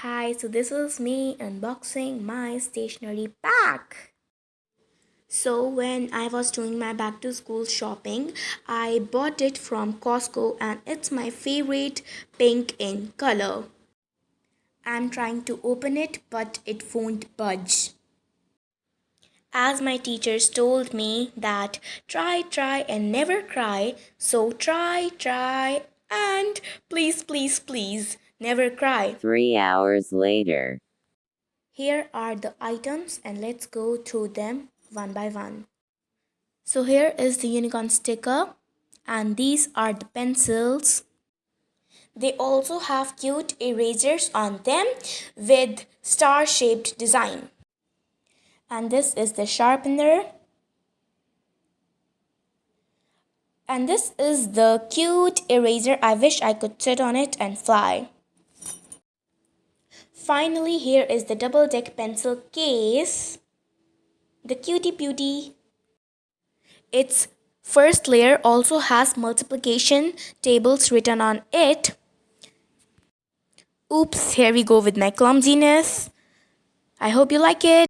Hi, so this is me unboxing my stationery pack. So when I was doing my back to school shopping, I bought it from Costco and it's my favorite pink in color. I'm trying to open it but it won't budge. As my teachers told me that try, try and never cry. So try, try and please, please, please never cry. Three hours later. Here are the items and let's go through them one by one. So here is the unicorn sticker and these are the pencils. They also have cute erasers on them with star shaped design. And this is the sharpener. And this is the cute eraser. I wish I could sit on it and fly. Finally, here is the double deck pencil case. The cutie beauty. Its first layer also has multiplication tables written on it. Oops, here we go with my clumsiness. I hope you like it.